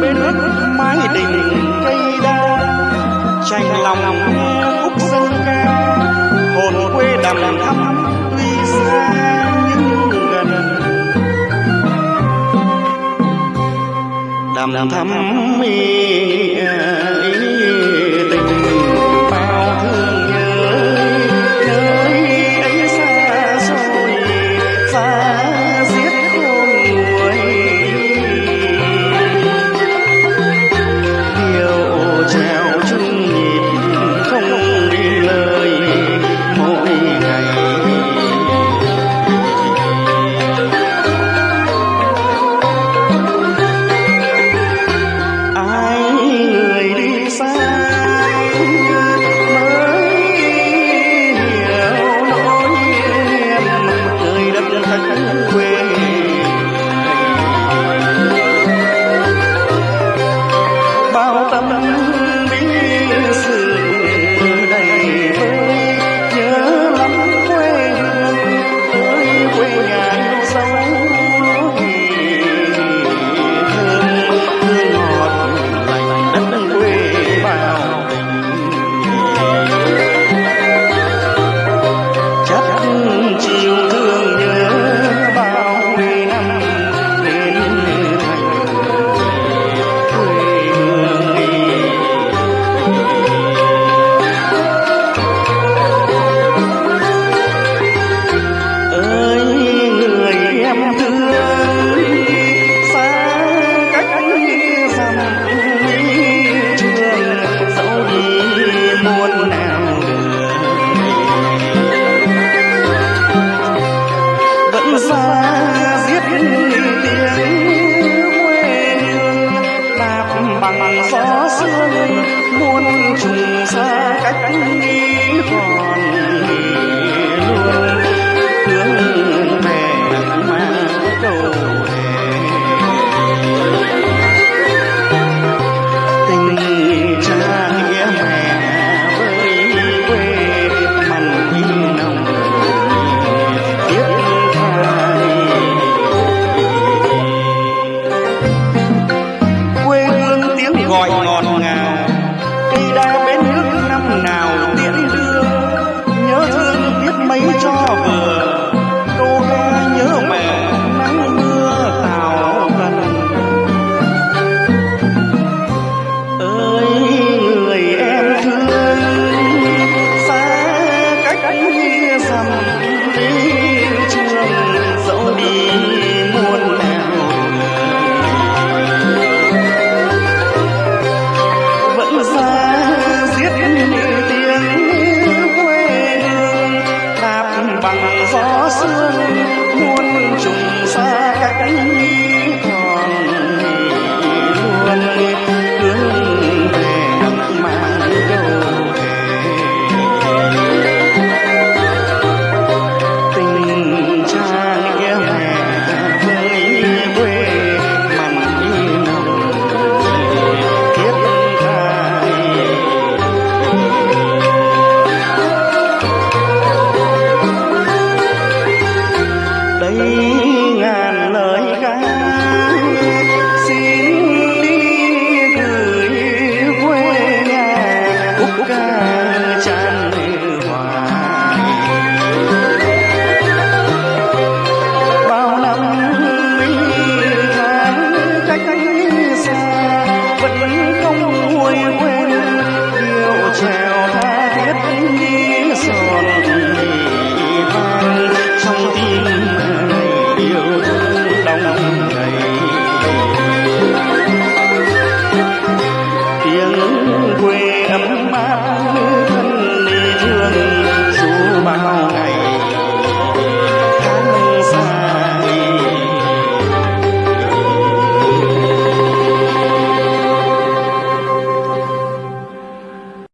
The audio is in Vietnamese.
bên đất mái đình cây đa tranh lòng khúc dân ca hồn quê đầm thắm tuy xa nhưng gần. Đầm thắm mi giết tiếng quê hương. Đạp bằng gió sương muôn trùng xa. gọi ngọt